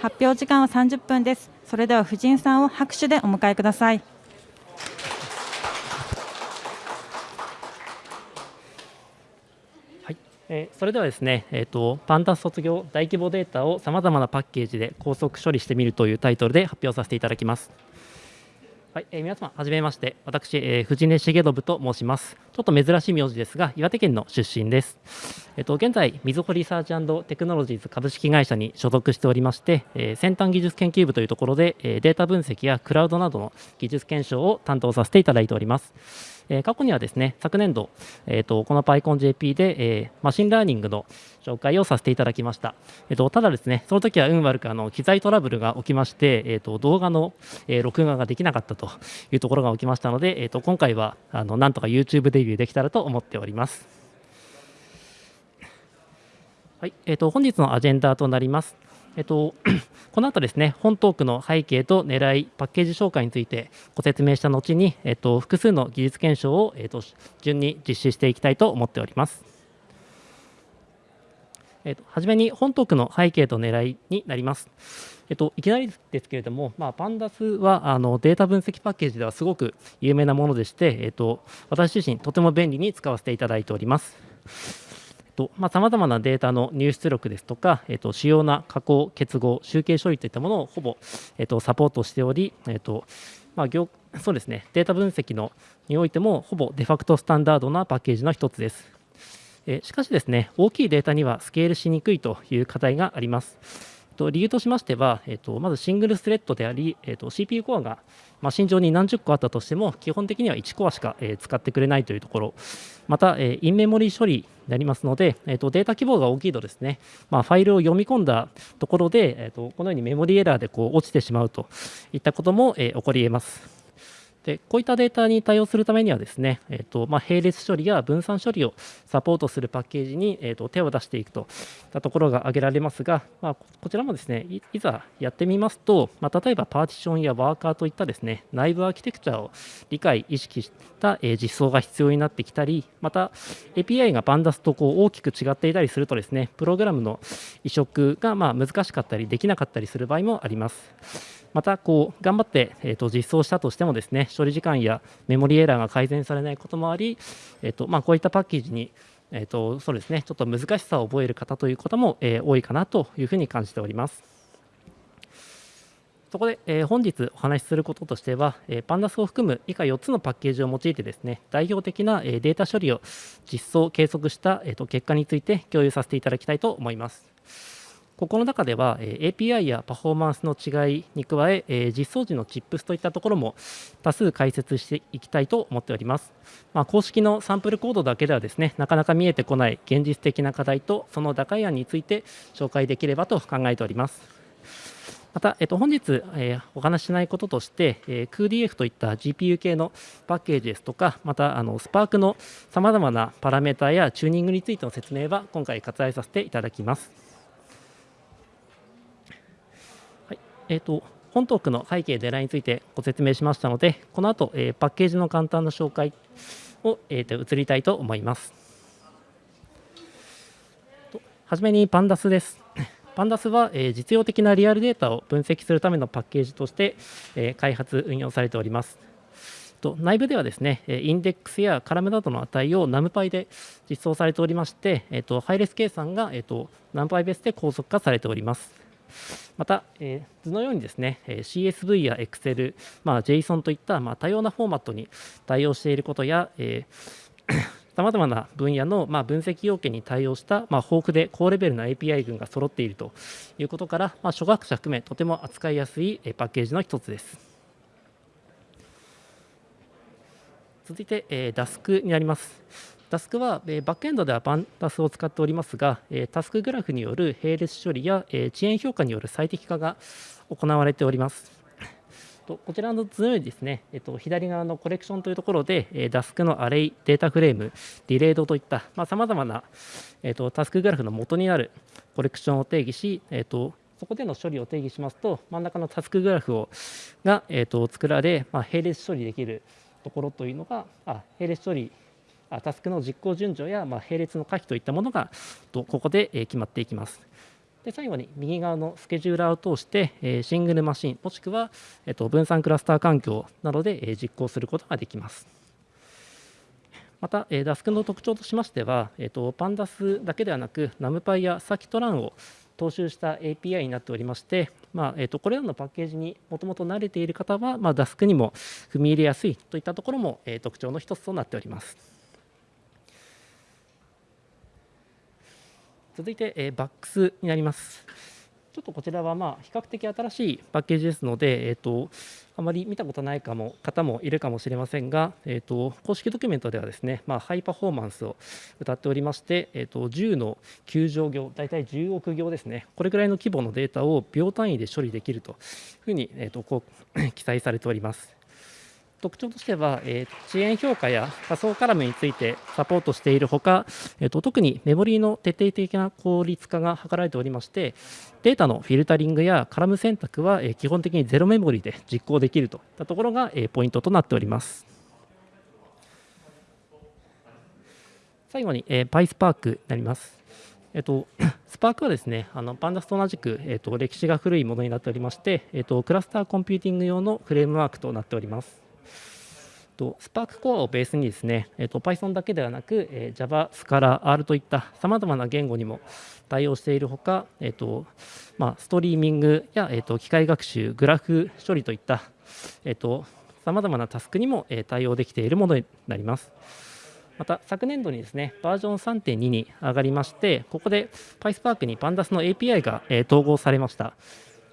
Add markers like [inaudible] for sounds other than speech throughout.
発表時間は30分です。それでは夫人さんを拍手でお迎えください。はい、えー、それではですね、えーと、パンダ卒業大規模データをさまざまなパッケージで高速処理してみるというタイトルで発表させていただきます。はい、えー、皆様、はじめまして、私、えー、藤根重信と申します。ちょっと珍しい名字ですが、岩手県の出身です。えっ、ー、と、現在、みずほリサーチテクノロジーズ株式会社に所属しておりまして、えー、先端技術研究部というところで、えー、データ分析やクラウドなどの技術検証を担当させていただいております。えー、過去にはですね、昨年度、えーと、この PyConJP で、えー、 machine learning の紹介をさせていただきました。えーと、ただですね、その時は運悪くあの機材トラブルが起きまして、えーと、動画の、えー、録画ができなかったというところが起きましたので、えー、と今回はあのなんとか YouTube デビューできたらと思っております。はいえー、と本日のアジェンダとなります。えっと、[clears throat] この後ですね、本トークの背景と狙い、パッケージ紹介についてご説明した後に、えっと、複数の技術検証を、えっと、順に実施していきたいと思っております。えっと、はじめに本トークの背景と狙いになります。えっと、いきなりですけれども、まあ、パンダスはあのデータ分析パッケージではすごく有名なものでして、えっと、私自身とても便利に使わせていただいております。とま様々なデータの入出力ですとか、えっと、主要な加工、結合、集計処理といったものをほぼ、えっと、サポートしており、えっとまあ、業 [coughs] そうですね、データ分析のにおいてもほぼデファクトスタンダードなパッケージの一つです。えしかしですね、大きいデータにはスケールしにくいという課題があります。と理由としましては、えっ、とまずシングルスレッドであり、えっ、と CPU コアがマシン上に何十個あったとしても、基本的には1コアしか、えー、使ってくれないというところ、また、えー、インメモリー処理になりますので、えー、とデータ規模が大きいとですね、まあ、ファイルを読み込んだところで、えー、とこのようにメモリエラーでこう落ちてしまうといったことも、えー、起こり得ます。でこういったデータに対応するためにはですね、えーとまあ、並列処理や分散処理をサポートするパッケージに、えーと、手を出していくといったところが挙げられますが、まあ、こちらもですねいざやってみますと、まあ、例えばパーティションやワーカーといったですね内部アーキテクチャを理解、意識した、えー、実装が必要になってきたり、また API がバンダスとこう大きく違っていたりするとですねプログラムの移植がま難しかったりできなかったりする場合もあります。またこう頑張って、えー、と実装したとしてもですね処理時間やメモリエラーが改善されないこともあり、えーとまあ、こういったパッケージにえーとそうですね、ちょっと難しさを覚える方という方も、えー、多いかなというふうに感じております。そこで、えー、本日お話しすることとしては、えー、パンダスを含む以下4つのパッケージを用いてですね、代表的な、えー、データ処理を実装、計測した、えーと結果について共有させていただきたいと思います。ここの中では、え API やパフォーマンスの違いに加ええ実装時のチップスといったところも多数解説していきたいと思っております。まあ、公式のサンプルコードだけではですねなかなか見えてこない現実的な課題とその打開案について紹介できればと考えております。また、えっと、本日、えー、お話ししないこととして、えー、CUDF といった GPU 系のパッケージですとか、またあの Spark のさまざまなパラメータやチューニングについての説明は今回割愛させていただきます。えーと、本トークの背景、デラについてご説明しましたので、この後、えー、パッケージの簡単な紹介を、えーと、移りたいと思います。はじめにパンダスです。[coughs] パンダスは、えー、実用的なリアルデータを分析するためのパッケージとして、えー、開発、運用されております。と内部ではですね、インデックスやカラムなどの値を NumPy で実装されておりまして、えーと、ハイレス計算が、えーと、NumPy ベースで高速化されております。また、えー、図のようにですね、え CSV や Excel、まあ、JSON といった、まあ、多様なフォーマットに対応していることや、えさまざまな分野の、ま、分析要件に対応した、ま、豊富で高レベルな API 群が揃っているということから、ま、初学者含めとても扱いやすいパッケージの一つです。続いて、えー、DASK になります。タスクは、えバックエンドではパンタスを使っておりますが、えタスクグラフによる並列処理や、え遅延評価による最適化が行われております。とこちらの図のようにですね、えっと、左側のコレクションというところで、えー、ダスクのアレイ、データフレーム、ディレードといったさまざ、まな、えっと、タスクグラフの元になるコレクションを定義し、えっと、そこでの処理を定義しますと、真ん中のタスクグラフをが、えっと、作られ、まあ、並列処理できるところというのが、あ並列処理タスクの実行順序や、まあ、並列の可否といったものがここで決まっていきます。で最後に右側のスケジューラーを通して、えシングルマシンもしくは、えっと、分散クラスター環境などで、え実行することができます。また、え DASK の特徴としましては、えっと、Pandas だけではなく NumPy や Scikit-Learn を踏襲した API になっておりまして、まあえー、とこれらのパッケージにもともと慣れている方は、まあ、DASK にも踏み入れやすいといったところも、え、特徴の一つとなっております。続いて、えー、BAX になります。ちょっとこちらはまあ比較的新しいパッケージですので、えーと、あまり見たことないかも方もいるかもしれませんが、えーと、公式ドキュメントではですね、まあ、ハイパフォーマンスを歌っておりまして、えーと、10の9乗行、大体10億行ですね、これぐらいの規模のデータを秒単位で処理できるというふうに、えー、とこう [coughs] 記載されております。特徴としては、えー、遅延評価や仮想カラムについてサポートしているほか、えーと、特にメモリーの徹底的な効率化が図られておりまして、データのフィルタリングやカラム選択は、えー、基本的にゼロメモリーで実行できるといったところが、えー、ポイントとなっております。最後に、えー、PySpark になります。えっと、[coughs] スパークはですね、あのパンダスと同じく、えっと、歴史が古いものになっておりまして、えっと、クラスターコンピューティング用のフレームワークとなっております。と、スパークコアをベースにですね、えー、と Python だけではなく、えー、Java、Scala、R といったさまざまな言語にも対応しているほか、えーとまあ、ストリーミングや、えー、と機械学習、グラフ処理といった、えー、とさまざまなタスクにも、えー、対応できているものになります。また昨年度にですねバージョン3.2に上がりまして、ここで PySpark に Pandas の API が、えー、統合されました。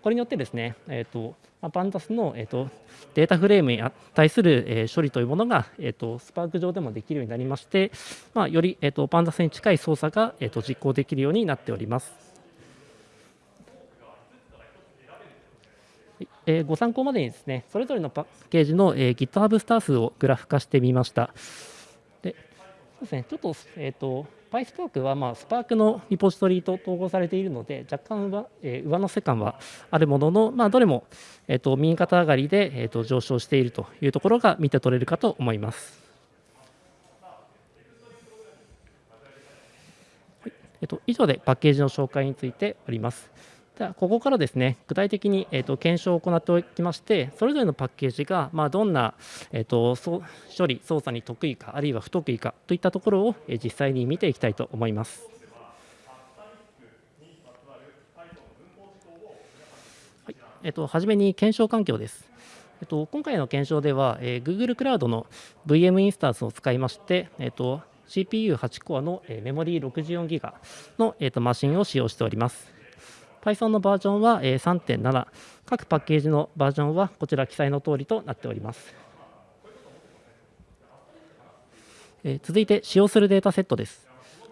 これによってですね、えーとま、パンダスの、えーと、データフレームに対する、えー、処理というものが、えーと、スパーク上でもできるようになりまして、まあ、より、えーと、パンダスに近い操作が、えー、と実行できるようになっております。えー、ご参考までにですね、それぞれのパッケージの、えー、GitHub スター数をグラフ化してみました。そうですね、ちょっと,、えーと PySpark はまあスパークのリポジトリと統合されているので若干は、えー、上乗せ感はあるものの、まあ、どれも、えーと、右肩上がりで、えーと、上昇しているというところが見て取れるかと思います。はいえーと、以上でパッケージの紹介についております。ではここからですね具体的に、えーと、検証を行っておきましてそれぞれのパッケージが、まあ、どんな、えーと、処理操作に得意かあるいは不得意かといったところを、えー、実際に見ていきたいと思います。はいえーと、はじめに検証環境です。えっと、今回の検証では、えー、Google クラウドの VM インスタンスを使いまして、えっと、CPU8 コアの、えー、メモリー 64GB の、えー、とマシンを使用しております。Python のバージョンは3.7、各パッケージのバージョンはこちら記載の通りとなっております。続いて使用するデータセットです。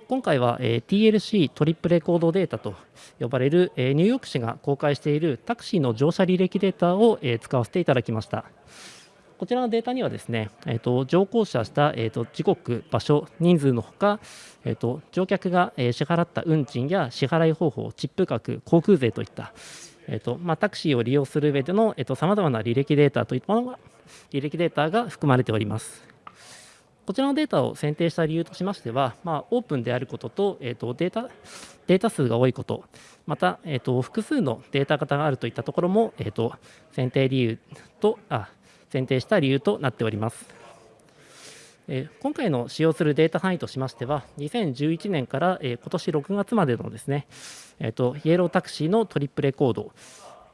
今回は TLC トリップレコードデータと呼ばれるニューヨーク市が公開しているタクシーの乗車履歴データを使わせていただきました。こちらのデータにはですね、えーと、乗降車した、えーと、時刻、場所、人数のほか、えーと、乗客が、えー、支払った運賃や支払い方法、チップ額、航空税といった、えーとまあ、タクシーを利用する上でのさまざまな履歴データといったものが履歴データが含まれております。こちらのデータを選定した理由としましては、まあ、オープンであることと,、えー、とデータデータ数が多いこと、また、えー、と複数のデータ型があるといったところも、えー、と選定理由とあ選定した理由となっております。今回の使用するデータ範囲としましては、2011年から、え今年6月までのですね、えーと、イエロータクシーのトリップレコード、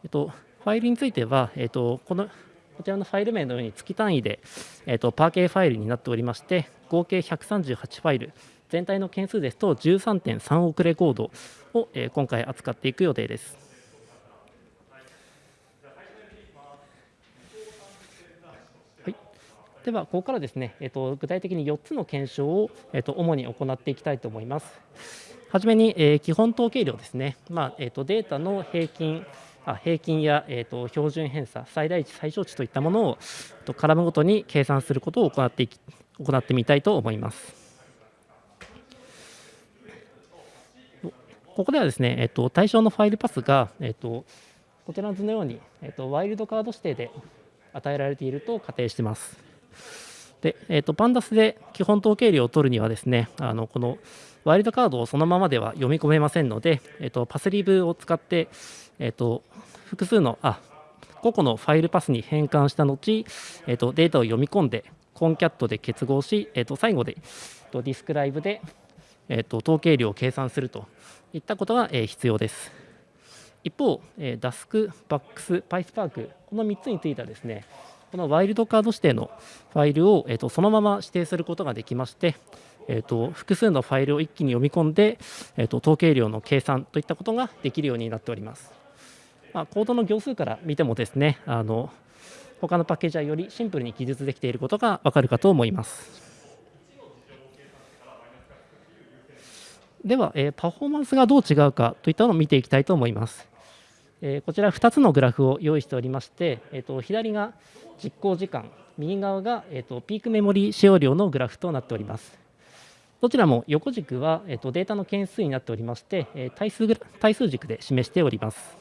えーと、ファイルについては、えーと、このこちらのファイル名のように月単位で、えー、とパーケーファイルになっておりまして、合計138ファイル、全体の件数ですと13.3億レコードを、え、今回扱っていく予定です。では、ここからですね、えっと、具体的に4つの検証を、えっと、主に行っていきたいと思います。はじめに、えー、基本統計量ですね、まあえっと、データの平均、あ平均や、えーと、標準偏差、最大値、最小値といったものを、えっと、カラムごとに計算することを行っていき行ってみたいと思います。ここではですね、えっと、対象のファイルパスが、えっと、こちらの図のように、えっと、ワイルドカード指定で与えられていると仮定しています。で、えーと、パンダスで基本統計量を取るにはですねあのこのワイルドカードをそのままでは読み込めませんので、えっと、パスリブを使って、えっと、複数のあ個々のファイルパスに変換した後、えっと、データを読み込んでコンキャットで結合し、えっと、最後で、と、ディスクライブで、えっと、統計量を計算するといったことが、え、必要です。一方、えー、Dask、Bax、PySpark この3つについてはですねこのワイルドカード指定のファイルを、えーと、そのまま指定することができまして、えーと、複数のファイルを一気に読み込んで、えーと、統計量の計算といったことができるようになっております。まあ、コードの行数から見てもですねあの他のパッケージはよりシンプルに記述できていることがわかるかと思います。では、えー、パフォーマンスがどう違うかといったのを見ていきたいと思います。え、こちら2つのグラフを用意しておりまして、えーと、左が実行時間、右側が、えーと、ピークメモリ使用量のグラフとなっております。どちらも横軸は、えーと、データの件数になっておりまして、え、対数対数軸で示しております。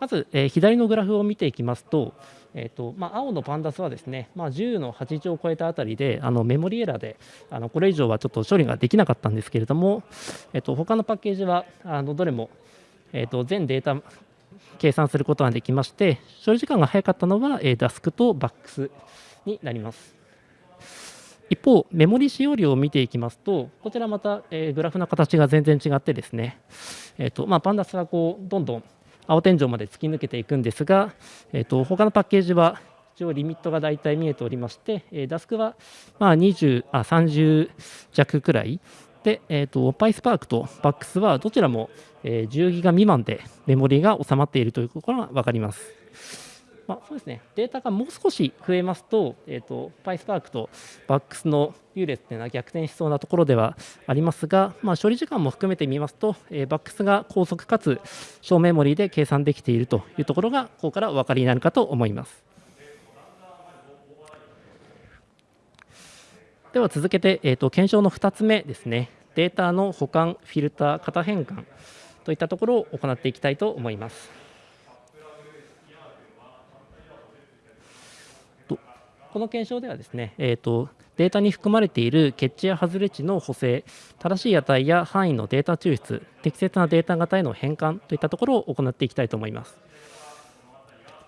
まず、え、左のグラフを見ていきますと、えーとまあ、青のパンダスはですね、まあ、10の8乗を超えたあたりであのメモリエラーであのこれ以上はちょっと処理ができなかったんですけれども、えー、と他のパッケージはあのどれもえーと、全データ計算することができまして処理時間が早かったのは、えー、DASK と BAX になります。一方メモリ使用量を見ていきますとこちらまた、えー、グラフの形が全然違ってですね、えーとまあ、パンダスはこうどんどん青天井まで突き抜けていくんですが、えーと、他のパッケージは一応リミットが大体見えておりまして、えー、DASK はまあ20あ30弱くらいで、えーと、PySpark と BAX はどちらも、えー、10ギガ未満でメモリが収まっているということが分かります。まあ、そうですね、データがもう少し増えますと、えーと、PySpark と BAX の優劣というのは逆転しそうなところではありますが、まあ、処理時間も含めてみますと、えー、BAX が高速かつ小メモリーで計算できているというところが、ここからお分かりになるかと思います。では続けて、えーと、検証の2つ目ですね、データの保管、フィルター、型変換といったところを行っていきたいと思います。この検証ではですね、えーと、データに含まれている欠地や外れ値の補正、正しい値や範囲のデータ抽出、適切なデータ型への変換といったところを行っていきたいと思います。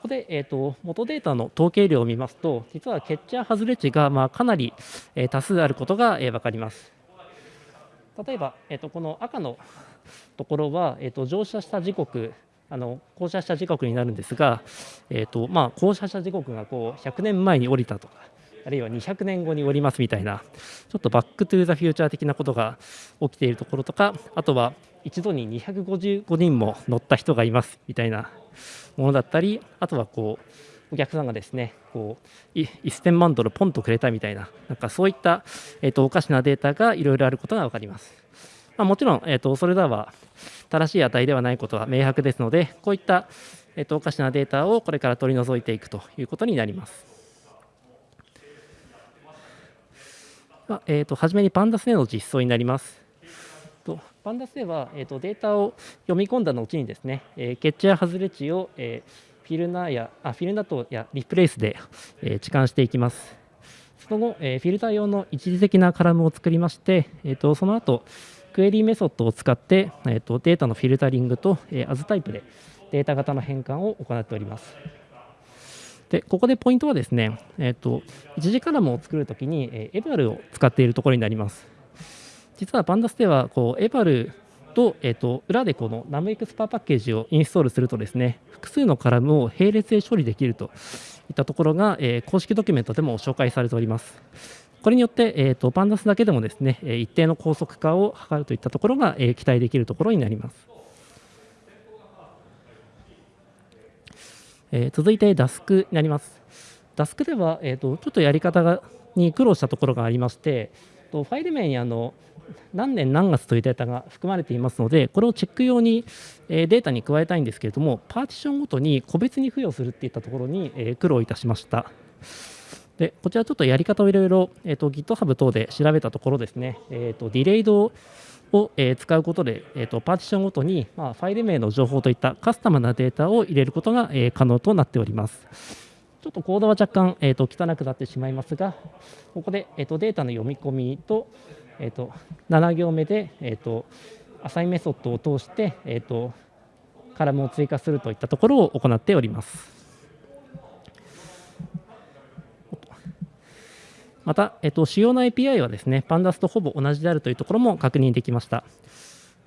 こで、えーと、元データの統計量を見ますと、実は欠チャ外れ値がまあかなり、えー、多数あることが、えー、分かります。例えば、えーと、この赤のところは、えーと、乗車した時刻、あの降車した時刻になるんですが、えーとまあ、降車した時刻がこう100年前に降りたとか、あるいは200年後に降りますみたいな、ちょっとバックトゥザフューチャー的なことが起きているところとか、あとは一度に255人も乗った人がいますみたいなものだったりあとはこうお客さんがですねこう1000万ドルポンとくれたみたいななんかそういった、えーと、おかしなデータがいろいろあることが分かります。まあ、もちろん、えーと、それらは正しい値ではないことは明白ですのでこういった、えーと、おかしなデータをこれから取り除いていくということになります。まあえー、と初めにパンダスでの実装になります。とパンダスでは、えーと、データを読み込んだ後にですね、えー、欠や外れ値を、えー、フィルナーやあフィルナトやリプレイスで、えー、置換していきます。その後、えー、フィルター用の一時的なカラムを作りまして、えーと、その後クエリーメソッドを使って、えーと、データのフィルタリングと、えー、アズタイプでデータ型の変換を行っております。でここでポイントはですね、えーと、一時カラムを作るときに、えー、エバルを使っているところになります。実はパンダスではこうエバルと,、えーと、裏でこのナムエクスパーパッケージをインストールするとですね複数のカラムを並列で処理できるといったところが、えー、公式ドキュメントでも紹介されております。これによって、えーと、パンダスだけでもですね一定の高速化を図るといったところが、えー、期待できるところになります。えー、続いて Dask になります。Dask では、えーと、ちょっとやり方がに苦労したところがありまして、ファイル名にあの何年何月というデータが含まれていますのでこれをチェック用に、データに加えたいんですけれどもパーティションごとに個別に付与するっていったところに、苦労いたしました。でこちらちょっとやり方をいろいろ、えーと、GitHub 等で調べたところですね、えーと、ディレイドを、え、使うことで、えーと、パーティションごとに、まあ、ファイル名の情報といったカスタムなデータを入れることが、え、可能となっております。ちょっとコードは若干、えー、と汚くなってしまいますがここで、えー、とデータの読み込みとえーと、7行目で、えーと、アサインメソッドを通して、えーと、カラムを追加するといったところを行っております。また、えっと、主要な API はですね、Pandas とほぼ同じであるというところも確認できました。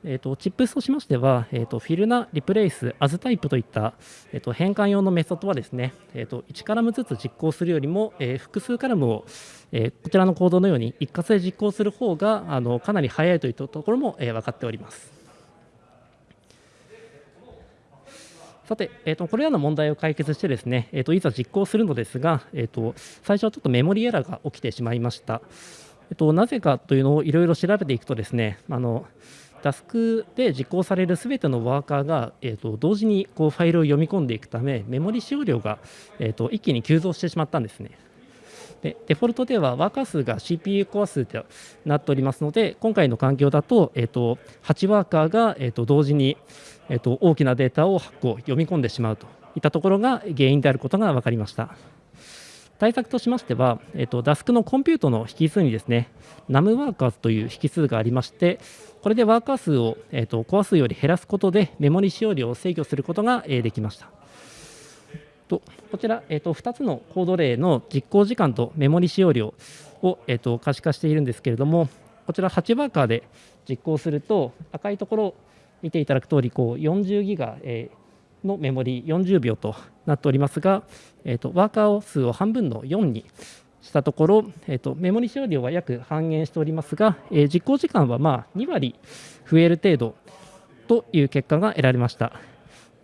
えーと、チップスとしましては、えーと、フィルナ、リプレイス、アズタイプといった、えーと、変換用のメソッドはですね、えー、と1カラムずつ実行するよりも、えー、複数カラムを、えー、こちらのコードのように一括で実行する方があがかなり早いといったところも、えー、分かっております。さて、えーと、これらの問題を解決してですね、えーと、いざ実行するのですが、えーと最初はちょっとメモリエラーが起きてしまいました。えー、となぜかというのをいろいろ調べていくとですね、あのタスクで実行されるすべてのワーカーが、えーと、同時にこうファイルを読み込んでいくため、メモリ使用量が、えーと、一気に急増してしまったんですね。でデフォルトではワーカー数が CPU コア数となっておりますので、今回の環境だと,、えーと、8ワーカーが、えー、と同時に、えー、と大きなデータをこう読み込んでしまうといったところが原因であることが分かりました。対策としましては、えーと、ダスクのコンピュートの引数にですね、NUM ワーカーズという引数がありまして、これでワーカー数を、えーと、コア数より減らすことでメモリ使用量を制御することが、え、できました。とこちら、えーと、2つのコード例の実行時間とメモリ使用量を、えー、と可視化しているんですけれども、こちら8ワーカーで実行すると、赤いところ見ていただく通り、こう40ギガ、えー、のメモリ40秒となっておりますが、えーと、ワーカー数を半分の4にしたところ、えーと、メモリ使用量は約半減しておりますが、えー、実行時間はまあ2割増える程度という結果が得られました。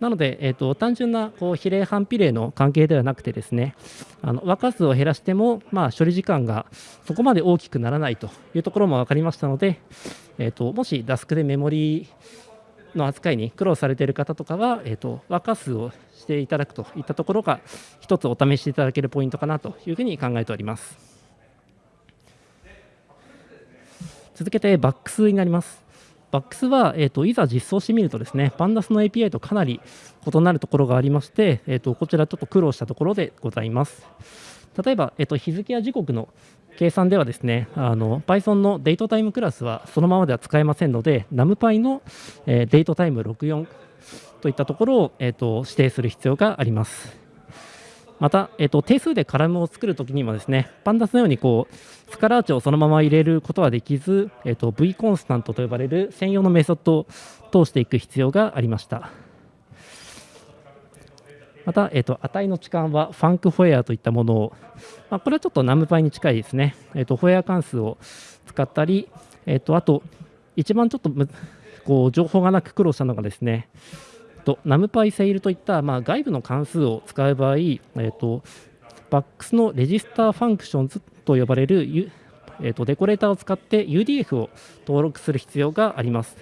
なので、えーと、単純なこう比例反比例の関係ではなくてですねあのワーカー数を減らしても、まあ、処理時間がそこまで大きくならないというところも分かりましたので、えーと、もしダスクでメモリの扱いに苦労されている方とかは、えーと、和歌数をしていただくといったところが一つお試しいただけるポイントかなというふうに考えております。続けてバックスになります。バックスは、えーと、いざ実装してみるとですね、パンダスの API とかなり異なるところがありまして、えーと、こちらちょっと苦労したところでございます。例えば、えーと日付や時刻の計算ではですね、あの Python のデートタイムクラスはそのままでは使えませんので、NumPy の、えー、デートタイム64といったところを、えーと、指定する必要があります。また、えーと、定数でカラムを作るときにもですね、パンダスのようにこうスカラーチをそのまま入れることはできず、えーと、V コンスタントと呼ばれる専用のメソッドを通していく必要がありました。また、えーと、値の置換はファンクフォエアといったものを、まあ、これはちょっとナムパイに近いですね、えーと、フォエア関数を使ったり、えーと、あと、一番ちょっとこう情報がなく苦労したのがですね、と NumPy ceil といった、まあ、外部の関数を使う場合、えー、と Vaex の register functions と呼ばれる、えー、とデコレーターを使って UDF を登録する必要があります。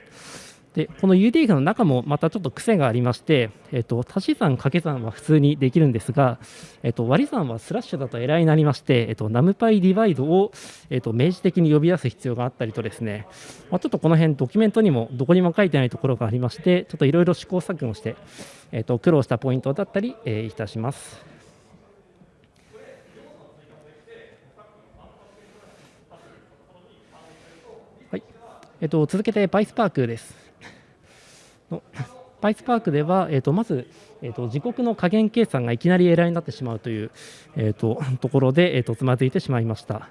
でこの UDF の中もまたちょっと癖がありまして、えーと、足し算掛け算は普通にできるんですが、えーと、割り算はスラッシュだとエラーになりまして、えーと、 NumPy divide を、えー、と明示的に呼び出す必要があったりとですね、まあ、ちょっとこの辺ドキュメントにもどこにも書いてないところがありましてちょっといろいろ試行錯誤して、えー、と苦労したポイントだったり、えー、いたします。はいえー、と続けて PySpark です。PySpark では、えー、とまず、えー、と時刻の加減計算がいきなりエラーになってしまうという、えー、とところで、えー、とつまずいてしまいました。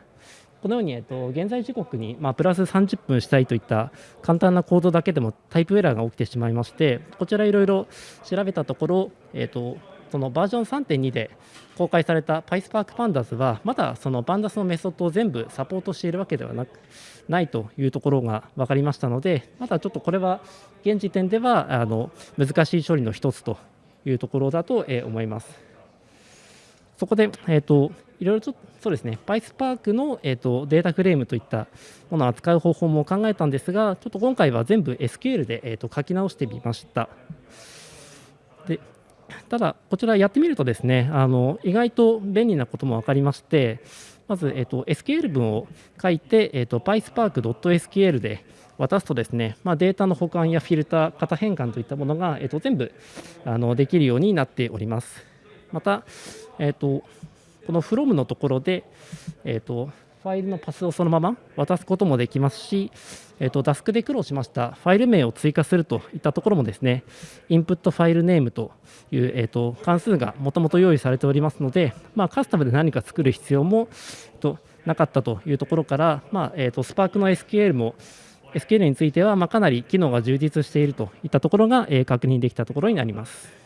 このように、えー、と現在時刻に、まあ、プラス30分したいといった簡単なコードだけでもタイプエラーが起きてしまいまして、こちらいろいろ調べたところ、えー、とそのバージョン3.2で公開された PySpark Pandas はまだその Pandas のメソッドを全部サポートしているわけではなくないというところが分かりましたのでまだちょっとこれは現時点ではあの難しい処理の一つというところだと思います。そこで、えーと、いろいろとそうですね PySpark の、えーと、データフレームといったものを扱う方法も考えたんですがちょっと今回は全部 SQL で、えーと書き直してみました。でただ、こちらやってみるとですねあの意外と便利なことも分かりましてまず、えーと、SQL 文を書いて、えーと、PySpark.SQL で渡すとですね、まあ、データの保管やフィルター、型変換といったものが、えーと、全部あのできるようになっております。また、えー、とこの from のところで、えー、とファイルのパスをそのまま渡すこともできますし、えー、とダスクで苦労しましたファイル名を追加するといったところもですね、インプットファイルネームという、えー、と関数がもともと用意されておりますので、まあ、カスタムで何か作る必要も、えー、となかったというところから、まあえー、と Spark の SQL も SQL についてはまかなり機能が充実しているといったところが、え確認できたところになります。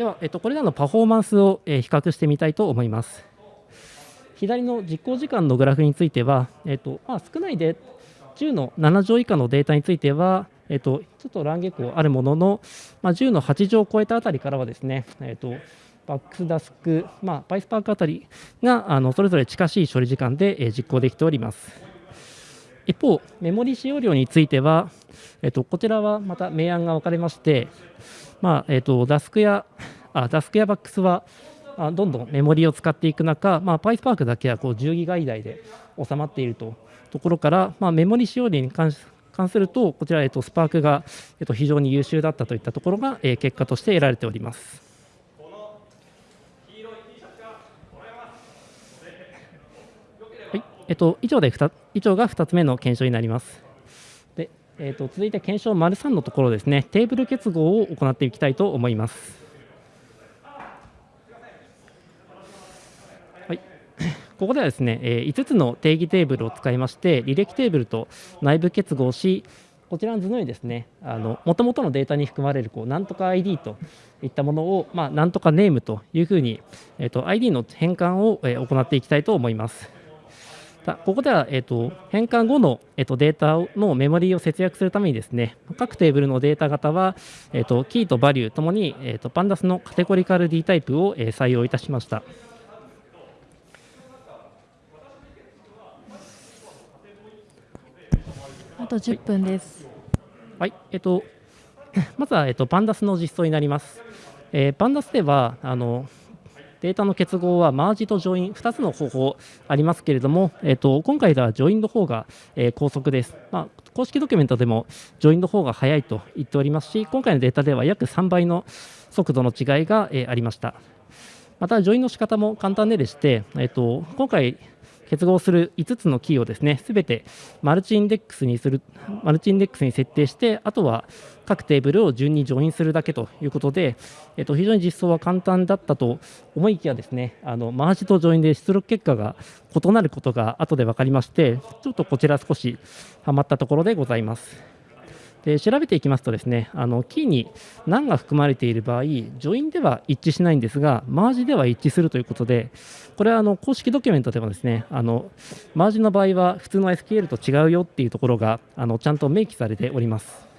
では、えっと、これらのパフォーマンスを、え比較してみたいと思います。左の実行時間のグラフについては、えっとまあ、少ないで10の7乗以下のデータについては、えっと、ちょっと乱下校あるものの、まあ、10の8乗を超えたあたりからはですね、えっと、バックスダスク、まあ、パイスパークあたりがあのそれぞれ近しい処理時間で、え実行できております。一方、メモリ使用量については、えっと、こちらはまた明暗が分かれまして、まあえっと、ダスクやあダスクやバックスはあどんどんメモリを使っていく中、まあ、PySpark だけはこう10ギガ以内で収まっているとところから、まあ、メモリ使用量に関すると、こちら、えっと、スパークが、えっと、非常に優秀だったといったところが、えー、結果として得られております。はいえっと、以上で以上が2つ目の検証になります。えっと、続いて検証丸3のところですね、テーブル結合を行っていきたいと思います。[laughs] ここではですね、え5つの定義テーブルを使いまして、履歴テーブルと内部結合し、こちらの図のようにですね、もともとのデータに含まれるこうなんとか ID といったものを、まあ、なんとかネームというふうに、えーと、ID の変換を、えー、行っていきたいと思います。ここでは、えーと、変換後の、えーと、データのメモリーを節約するためにですね、各テーブルのデータ型は、えー、とキーとバリューともに、えー、とパンダスのカテゴリカル D タイプを、えー、採用いたしました。と10分です。はい、えっと、[laughs] まずは、えっと、 pandas の実装になります。えー、 pandas ではあのデータの結合は merge と join 2つの方法ありますけれども、えっと、今回では join の方が、え、高速です、まあ、公式ドキュメントでも join の方が速いと言っておりますし今回のデータでは約3倍の速度の違いが、え、ありました。また join の仕方も簡単ででして、えっと、今回結合する5つのキーをですね、すべて MultiIndex にする、 MultiIndex に設定して、あとは各テーブルを順に join するだけということで、えっと、非常に実装は簡単だったと思いきやですね、あの merge と join で出力結果が異なることが後で分かりまして、ちょっとこちら少しはまったところでございます。で調べていきますとですねあのキーに何が含まれている場合 join では一致しないんですがマージでは一致するということでこれはあの公式ドキュメントでもですねあのマージの場合は普通の SQL と違うよっていうところがあのちゃんと明記されております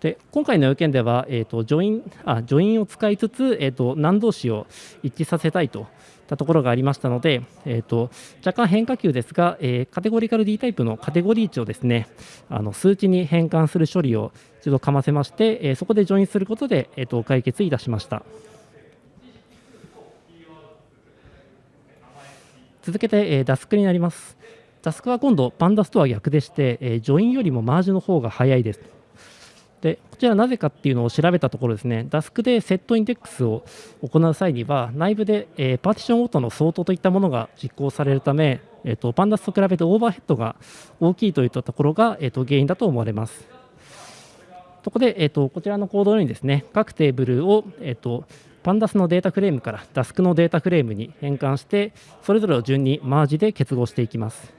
で今回の要件では、えーと、ジョインあジョインを使いつつ、えーと、何同士を一致させたいといったところがありましたので、えーと、若干変化球ですが、えー、カテゴリカル D タイプのカテゴリー値をですねあの数値に変換する処理を一度かませまして、えー、そこでジョインすることで、えー、と解決いたしました。続けて、えー、 Dask になります。 Dask は今度、 pandas とは逆でして、えー、 join よりも merge の方が早いです。でこちらなぜかっていうのを調べたところですね、 Dask で set index を行う際には、内部で、えー、パーティションごとの相当といったものが実行されるため、えーと、 pandas と比べてオーバーヘッドが大きいといったところが、えーと、原因だと思われます。そこで、えーと、こちらのコードにですね、各テーブルを、えー、とpandas のデータフレームから Dask のデータフレームに変換して、それぞれを順にマージで結合していきます。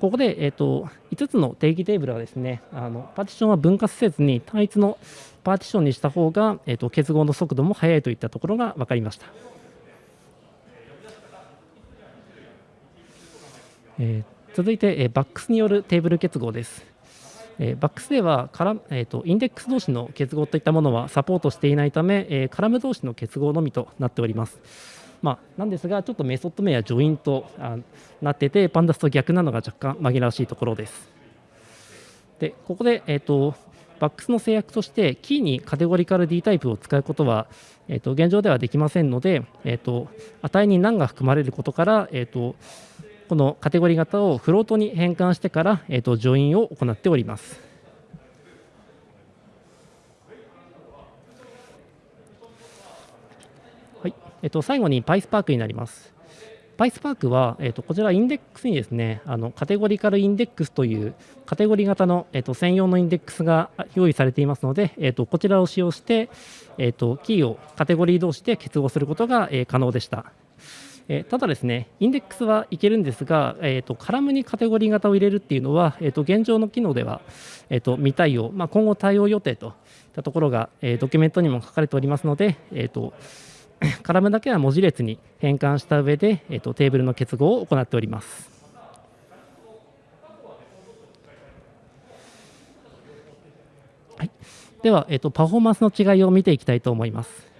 ここで、えーと、5つの定義テーブルはですねあのパーティションは分割せずに単一のパーティションにした方が、えーと、結合の速度も速いといったところが分かりました。えー、続いて、えー、 Vaex によるテーブル結合です。えー、 Vaex ではカラ、えーと、インデックス同士の結合といったものはサポートしていないため、えー、カラム同士の結合のみとなっております。まあ、なんですが、ちょっとメソッド名や join となってて、パンダスと逆なのが若干紛らわしいところです。で、ここで、えーと、バックスの制約として、キーにカテゴリカル D タイプを使うことは、えーと、現状ではできませんので、えーと、値に何が含まれることから、えー、とこのカテゴリ型をフロートに変換してから、えー、とジョインを行っております。はいえっと、最後に PySpark になります。PySpark は、えっと、こちらインデックスにですね、あのカテゴリカルインデックスというカテゴリー型の、えっと、専用のインデックスが用意されていますので、えっと、こちらを使用して、えっと、キーをカテゴリー同士で結合することが、え、可能でした。えただですね、インデックスはいけるんですが、えーと、カラムにカテゴリー型を入れるっていうのは、えーと、現状の機能では、えーと、未対応、まあ、今後対応予定といったところが、えー、ドキュメントにも書かれておりますので、えー、とカラムだけは文字列に変換した上で、えー、とテーブルの結合を行っております。はい、では、えー、とパフォーマンスの違いを見ていきたいと思います。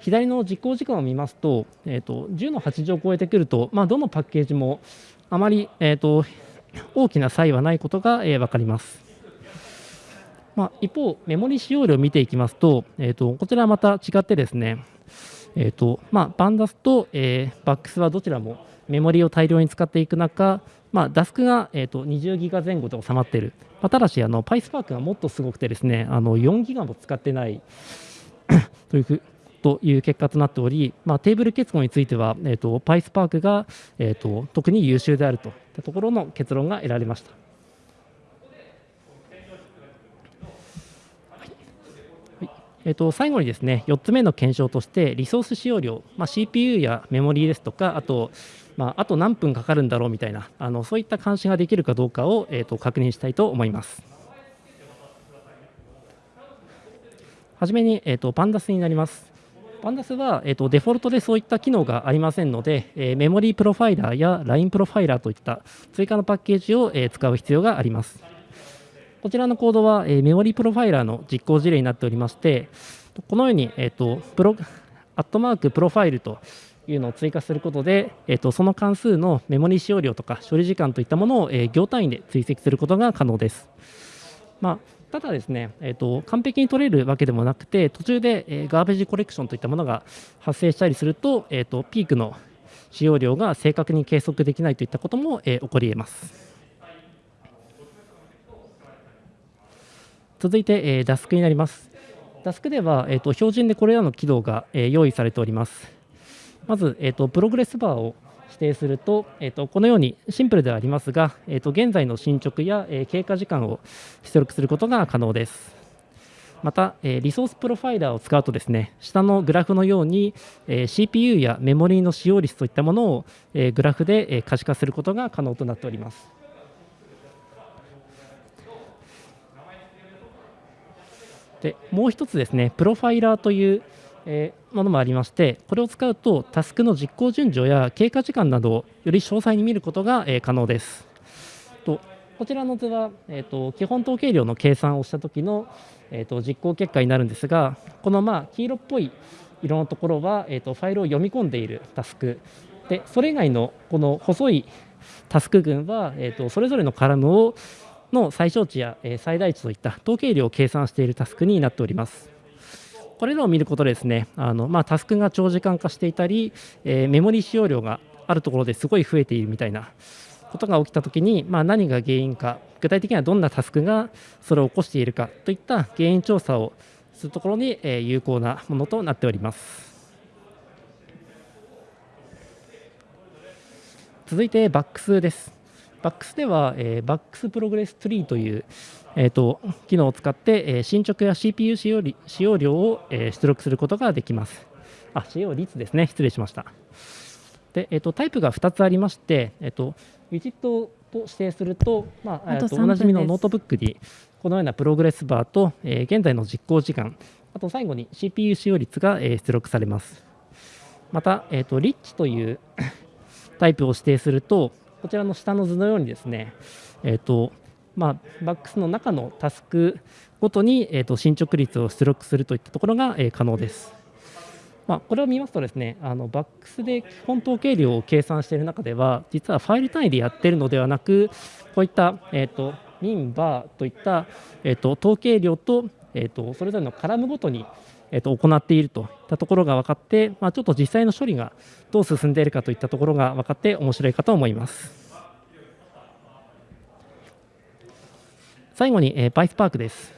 左の実行時間を見ますと,、えーと、10の8乗を超えてくると、まあ、どのパッケージもあまり、えーと、大きな差異はないことが、えー、分かります。まあ、一方、メモリ使用量を見ていきますと、えーと、こちらはまた違ってですね、えーとまあ、バンダスと、えー、バックスはどちらもメモリを大量に使っていく中、まあ、ダスクが、えーと、20ギガ前後で収まっている、まあ、ただしあの PySpark がもっとすごくてですねあの4ギガも使ってない [coughs] というという結果となっており、まあ、テーブル結合については、えーと、PySpark が、えーと、特に優秀であるといったところの結論が得られました。えーと、最後にですね4つ目の検証としてリソース使用量、まあ、CPU やメモリーですとかあと,、まあ、あと何分かかるんだろうみたいなあのそういった監視ができるかどうかを、えー、と確認したいと思います。はじめに、えー、とパンダスになります。Pandas は、えーと、デフォルトでそういった機能がありませんので、えー、メモリープロファイラーや LINE プロファイラーといった追加のパッケージを、えー、使う必要があります。こちらのコードは、え、 memory profiler の実行事例になっておりまして、このように、えーと、プロアットマーク profile というのを追加することで、えーと、その関数のメモリ使用量とか処理時間といったものを、えー、行単位で追跡することが可能です。まあただですね、えーと、完璧に取れるわけでもなくて途中で、えー、ガーベージコレクションといったものが発生したりすると,、えーと、ピークの使用量が正確に計測できないといったことも、えー、起こり得ます。続いて、えー、ダスクになります。ダスクでは、えーと、標準でこれらの機能が、えー、用意されております。まず、えーとプログレスバーを指定すると,、えー、とこのようにシンプルではありますが、えー、と現在の進捗や、えー、経過時間を出力することが可能です。また、えー、 resource profiler を使うとですね下のグラフのように、えー、CPU やメモリーの使用率といったものを、えー、グラフで、えー、可視化することが可能となっております。でもう一つですね profiler というえものもありましてこれを使うとタスクの実行順序や経過時間などをより詳細に見ることが、え可能です。とこちらの図は、えーと、基本統計量の計算をした時の、えーと、実行結果になるんですがこのまあ黄色っぽい色のところは、えーと、ファイルを読み込んでいるタスクでそれ以外のこの細いタスク群は、えー、とそれぞれのカラムをの最小値や、最大値といった統計量を計算しているタスクになっております。これらを見ることですねあの、まあ、タスクが長時間化していたり、え、メモリ使用量があるところですごい増えているみたいなことが起きたときに、まあ、何が原因か具体的にはどんなタスクがそれを起こしているかといった原因調査をするところに、え、有効なものとなっております。続いて Vaex です。 Vaex では、えー、 Vaex progress tree という、えーと、機能を使って、えー、進捗や CPU 使用使用量を、えー、出力することができます。あ、使用率ですね。失礼しました。で、えーと、タイプが2つありまして、えーと、 widget と指定すると、まあ、えー、とおなじみのノートブックにこのようなプログレスバーと、えー、現在の実行時間、あと最後に CPU 使用率が、えー、出力されます。また、えー、と rich という [coughs] タイプを指定すると、こちらの下の図のようにですね、えーとまあ、 Vaex の中のタスクごとに、えーと、進捗率を出力するといったところが、えー、可能です。まあ、これを見ますとですねあのバックスで基本統計量を計算している中では実はファイル単位でやっているのではなくこういった、えーと、ミンバーといった、えーと、統計量と,、えー、とそれぞれのカラムごとに、えー、と行っているといったところが分かって、まあ、ちょっと実際の処理がどう進んでいるかといったところが分かって面白いかと思います。最後に、えー、PySpark です。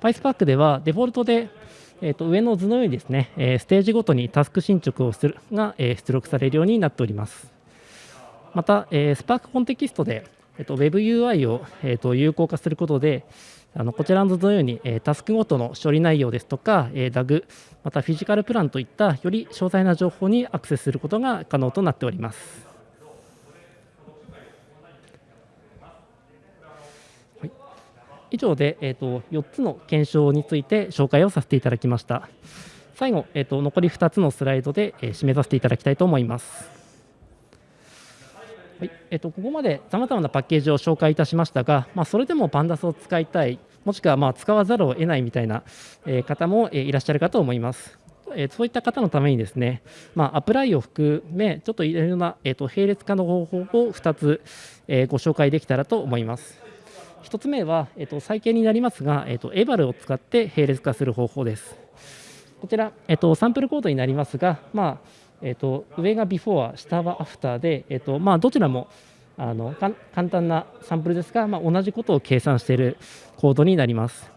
PySpark ではデフォルトで、えー、と上の図のようにですね、えーステージごとにタスク進捗をするが、えー出力されるようになっております。また、えー、Spark コンテキストで、えー、と WebUI を、えー、と有効化することで、あのこちらの図のように、えータスクごとの処理内容ですとか、えー DAG、またフィジカルプランといったより詳細な情報にアクセスすることが可能となっております。はい以上で、えー、と4つの検証について紹介をさせていただきました。最後、えー、と残り2つのスライドで、えー締めさせていただきたいと思います。はいえっとここまでさまざまなパッケージを紹介いたしましたが、まあ、それでもパンダスを使いたい、もしくはまあ使わざるを得ないみたいな、え方も、いらっしゃるかと思います。えそういった方のためにですね、まあ、アプライを含め、ちょっといろいろな、えー、と並列化の方法を2つ、えご紹介できたらと思います。1つ目は、えー、と最近になりますが、えー、と eval を使って並列化する方法です。こちら、えっと、サンプルコードになりますが、まあえっと、上がビフォー、下はアフターで、えっとまあ、どちらもあの簡単なサンプルですが、まあ、同じことを計算しているコードになります。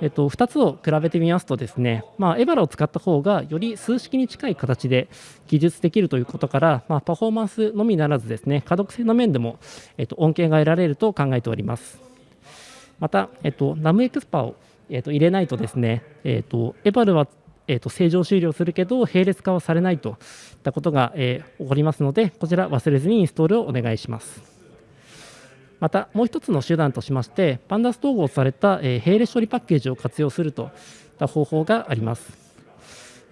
えっと、2つを比べてみますとですね、まあ、 eval を使った方がより数式に近い形で記述できるということから、まあ、パフォーマンスのみならずですね可読性の面でも、えっと、恩恵が得られると考えております。また、えっと、ナムエクスパを、えっと、入れないとですね、えっと、エバルは、えっと、正常終了するけど並列化はされないといったことが、えー起こりますのでこちら忘れずにインストールをお願いします。またもう一つの手段としましてパンダス統合された、えー並列処理パッケージを活用するといった方法があります。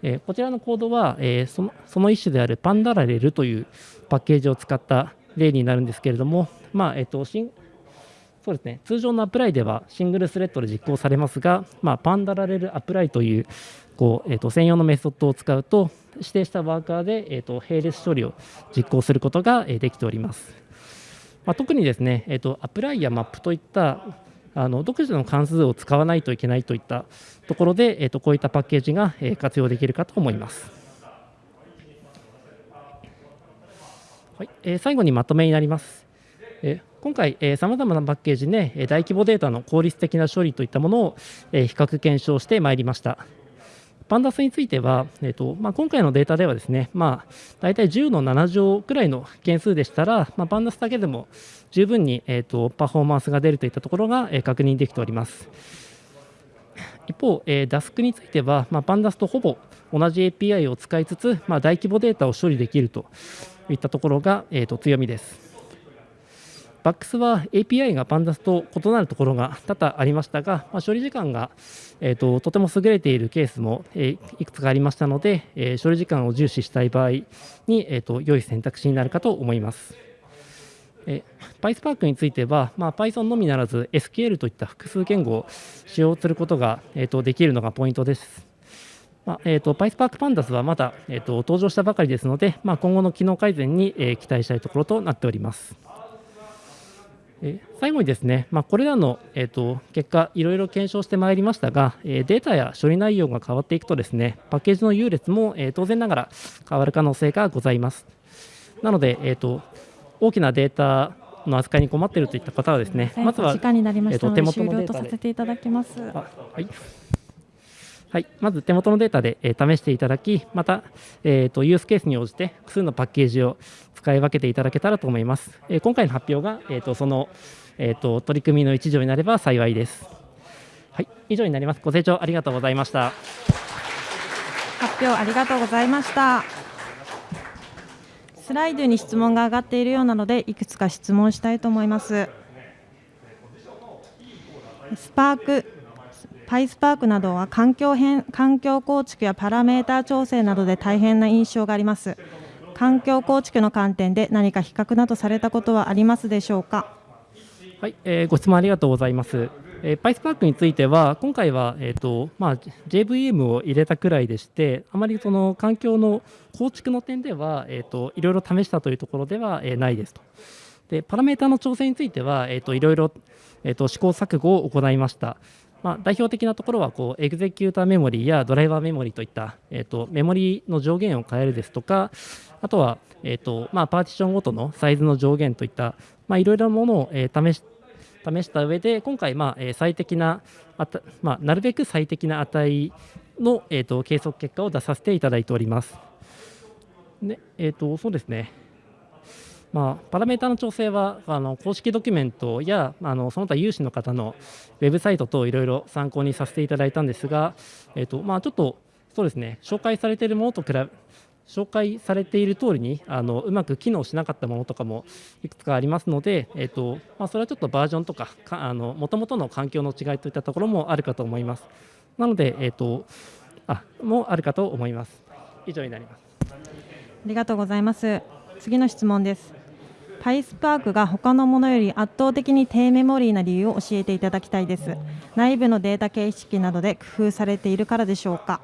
えーこちらのコードは、えーそのその一種であるパンダラレルというパッケージを使った例になるんですけれども、まあえっとシンそうですね通常のアプライではシングルスレッドで実行されますが、まあ、パンダラレルアプライというこう、えっと専用のメソッドを使うと指定したワーカーで、えっと並列処理を実行することが、えできております。まあ、特にですね、えっとアプライやマップといったあの独自の関数を使わないといけないといったところで、えっとこういったパッケージが、え活用できるかと思います。はいえー最後にまとめになります。えー今回、さまざまなパッケージで、え大規模データの効率的な処理といったものを、比較検証してまいりました。パンダスについては、えーとまあ、今回のデータではですね、まあ、大体10の7乗くらいの件数でしたら、まあ、パンダスだけでも十分に、えー、とパフォーマンスが出るといったところが、えー確認できております。一方、えー、DASK については、まあ、パンダスとほぼ同じ API を使いつつ、まあ、大規模データを処理できるといったところが、えー、と強みです。バックスは API がパンダスと異なるところが多々ありましたが、まあ、処理時間が、えー、ととても優れているケースも、えーいくつかありましたので、えー処理時間を重視したい場合に、えー、と良い選択肢になるかと思います。えー PySpark については、まあ、Python のみならず SQL といった複数言語を使用することが、えー、とできるのがポイントです。まあえー、と PySpark Pandas はまだ、えー、と登場したばかりですので、まあ、今後の機能改善に、えー期待したいところとなっております。えー最後にですね、まあ、これらの、えー、と結果、いろいろ検証してまいりましたが、えーデータや処理内容が変わっていくとですね、パッケージの優劣も、えー当然ながら変わる可能性がございます。なので、えー、と大きなデータの扱いに困っているといった方はですね、まずは時間になりましたので、えーと手終了元のデータでとさせていただきます。あはい。はい、まず手元のデータで、えー試していただき、また、えーとユースケースに応じて複数のパッケージを使い分けていただけたらと思います。えー今回の発表が、えーとその、えーと取り組みの一助になれば幸いです。はい、以上になります。ご清聴ありがとうございました。発表ありがとうございました。スライドに質問が上がっているようなので、いくつか質問したいと思います。スパーク、イスパークなどは環境変環境構築やパラメータ調整などで大変な印象があります。環境構築の観点で何か比較などされたことはありますでしょうか？はい、えーご質問ありがとうございます。えー、PySpark については、今回は、えーとまあ、JVM を入れたくらいでして、あまりその環境の構築の点では、えー、といろいろ試したというところでは、えーないですと。で、パラメータの調整については、えー、といろいろ、えー、と試行錯誤を行いました。まあ、代表的なところはこうエグゼキューターメモリーやドライバーメモリといった、えー、とメモリの上限を変えるですとかあとは、えーとまあ、パーティションごとのサイズの上限といったいろいろなものを、えー試し試した上で今回、まあ最適なあた、まあ、なるべく最適な値の、えー、と計測結果を出させていただいております。でえー、とそうですねまあ、パラメータの調整はあの公式ドキュメントやあのその他有志の方のウェブサイト等いろいろ参考にさせていただいたんですが、えーとまあ、ちょっとそうですね紹介されているものと比べ紹介されている通りにあのうまく機能しなかったものとかもいくつかありますので、えーとまあ、それはちょっとバージョンとかもともとの環境の違いといったところもあるかと思います。なので、えーとあもあるかと思います。以上になります。ありがとうございます。次の質問です。PySpark が他のものより圧倒的に低メモリーな理由を教えていただきたいです。内部のデータ形式などで工夫されているからでしょうか？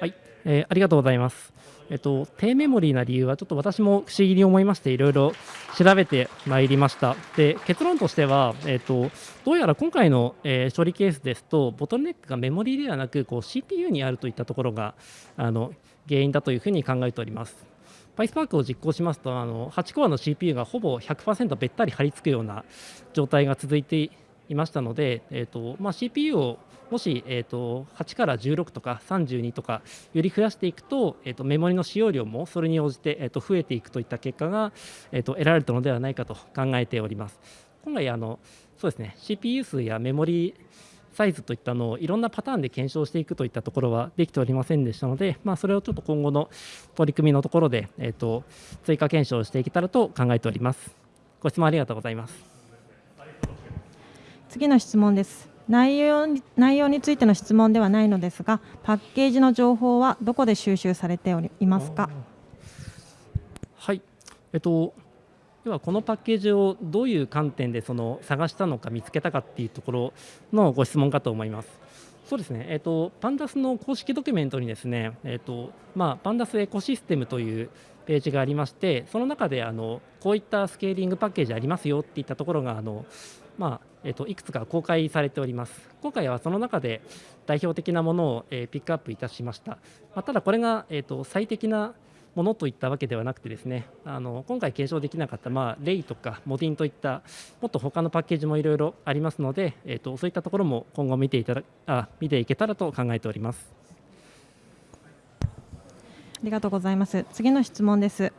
はい、えーありがとうございます。えっと、低メモリーな理由はちょっと私も不思議に思いましていろいろ調べてまいりましたで結論としては、えっと、どうやら今回の、えー処理ケースですとボトルネックがメモリーではなくこう CPU にあるといったところがあの原因だというふうに考えております PySpark を実行しますとあの8コアの CPU がほぼ100%べったり貼り付くような状態が続いていましたので、えーとまあ、CPU をもし、えー、と8から16とか32とかより増やしていくと,、えー、とメモリの使用量もそれに応じて、えー、と増えていくといった結果が、えー、と得られたのではないかと考えております。今回あのそうですね CPU 数やメモリサイズといったのをいろんなパターンで検証していくといったところはできておりませんでしたので、まあ、それをちょっと今後の取り組みのところで、えー、と追加検証していけたらと考えております。ご質問ありがとうございます。次の質問です。内容に内容についての質問ではないのですが、パッケージの情報はどこで収集されておりいますか？はい、えっと、ではこのパッケージをどういう観点でその探したのか見つけたかっていうところのご質問かと思います。そうですね、えっと、パンダスの公式ドキュメントにですね、えっとまあ、パンダスエコシステムというページがありまして、その中であのこういったスケーリングパッケージありますよっていったところがあの、まあえっといくつか公開されております。今回はその中で代表的なものを、えーピックアップいたしました。まあ、ただ、これが、えっと最適なものといったわけではなくてですねあの今回検証できなかった、まあ、レイとかモディンといったもっと他のパッケージもいろいろありますので、えー、とそういったところも今後見ていただあ見ていけたらと考えております。ありがとうございます。次の質問です。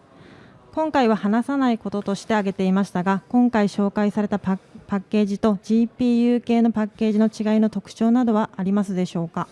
今回は話さないこととして挙げていましたが、今回紹介されたパッパッケージと GPU 系のパッケージの違いの特徴などはありますでしょうか？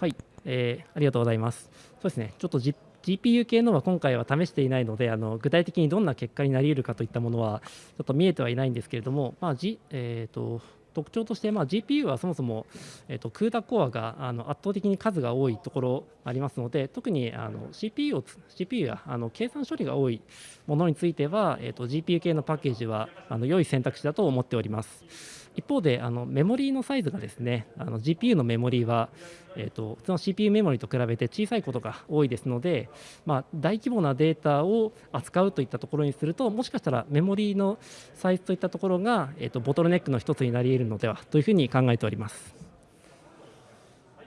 はい、えーありがとうございます。そうですね、ちょっと、G、GPU 系のは今回は試していないので、あの具体的にどんな結果になり得るかといったものはちょっと見えてはいないんですけれども、まあ G えー、と特徴として、まあ、GPU はそもそも、えー、と CUDA コアがあの圧倒的に数が多いところありますので、特にあの CPU, を CPU やあの計算処理が多いものについては、えー、と GPU 系のパッケージはあの良い選択肢だと思っております。一方であのメモリーのサイズがですねあの GPU のメモリーは、えー、と普通の CPU メモリーと比べて小さいことが多いですので、まあ、大規模なデータを扱うといったところにするともしかしたらメモリーのサイズといったところが、えー、とボトルネックの一つになり得るのではというふうに考えております。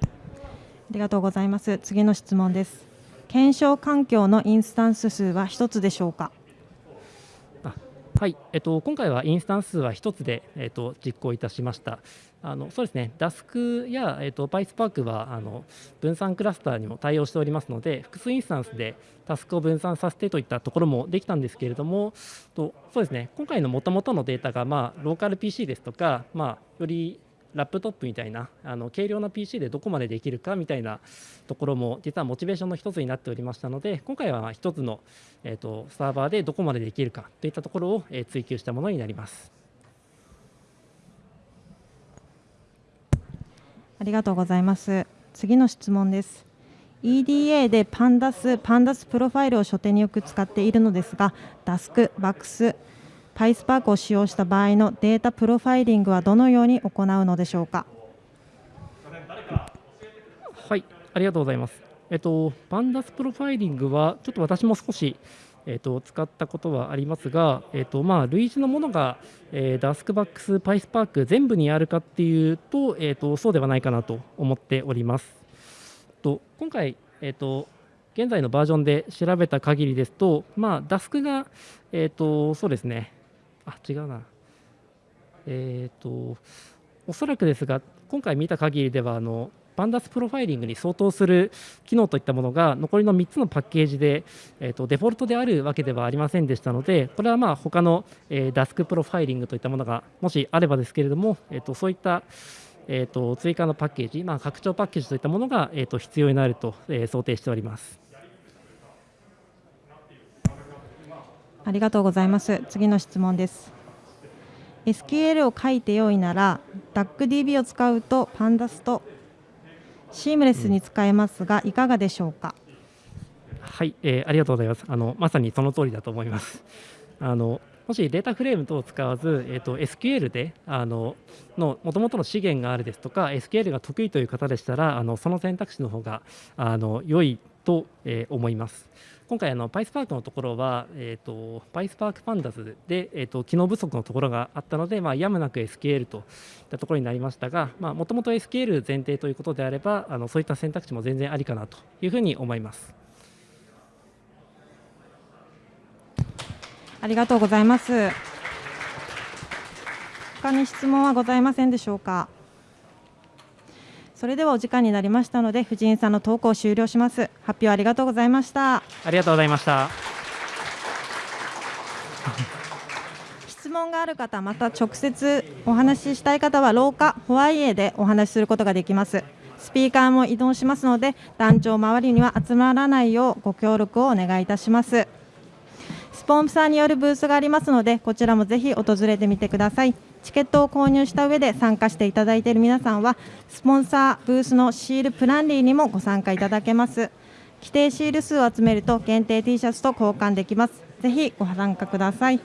ありがとうございます。次の質問です。検証環境のインスタンス数は一つでしょうか？はい、えっと、今回はインスタンスは1つで、えっと、実行いたしました。あのそうですね、ダスクや、えっと、PySpark はあの分散クラスターにも対応しておりますので、複数インスタンスでタスクを分散させてといったところもできたんですけれども、とそうですね、今回のもともとのデータが、まあ、ローカル PC ですとか、まあ、よりラップトップみたいなあの軽量な PC でどこまでできるかみたいなところも実はモチベーションの一つになっておりましたので今回は一つの、えー、とサーバーでどこまでできるかといったところを、えー追求したものになります。ありがとうございます。次の質問です。EDA で Pandas、Pandas profile を初手によく使っているのですが、Dask、 Vaex、PySpark を使用した場合のデータプロファイリングはどのように行うのでしょうか？はい、ありがとうございます。えっと、パンダスプロファイリングは、ちょっと私も少し、えっと、使ったことはありますが、えっと、まあ、類似のものが、えー、ダスクバックス、パイスパーク全部にあるかっていうと、えっと、そうではないかなと思っております。と今回、えっと、現在のバージョンで調べた限りですと、まあ、ダスクが、えっと、そうですね、あ違うなえっ、とおそらくですが今回見た限りではあの Pandas profiling に相当する機能といったものが残りの3つのパッケージで、えーと、デフォルトであるわけではありませんでしたのでこれはまあ他の、えー、 Dask profiling といったものがもしあればですけれども、えーと、そういった、えーと、追加のパッケージ、まあ、拡張パッケージといったものが、えー、と必要になると、え、想定しております。ありがとうございます。次の質問です。SQL を書いてよいなら DuckDB を使うと Pandas とシームレスに使えますが、いかがでしょうか？はい、えー、ありがとうございます。あのまさにその通りだと思います。あのもしデータフレーム等を使わず、えーと、SQL であのの元々の資源があるですとか SQL が得意という方でしたらあのその選択肢の方があの良いと、え、思います。今回あの PySpark のところは、えーと、PySpark Pandas で、えーと、機能不足のところがあったので、まあ、やむなく SQL といったところになりましたがもともと SQL 前提ということであればあのそういった選択肢も全然ありかなというふうに思います。ありがとうございます。他に質問はございませんでしょうか？それではお時間になりましたので藤井さんの投稿を終了します。発表ありがとうございました。ありがとうございました。質問がある方また直接お話ししたい方は廊下ホワイエでお話しすることができます。スピーカーも移動しますので団長周りには集まらないようご協力をお願いいたしますスポンサーによるブースがありますのでこちらもぜひ訪れてみてください。チケットを購入した上で参加していただいている皆さんはスポンサーブースのシールプランリーにもご参加いただけます。規定シール数を集めると限定 T シャツと交換できます。ぜひご参加ください。